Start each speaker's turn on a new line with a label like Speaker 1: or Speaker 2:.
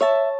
Speaker 1: you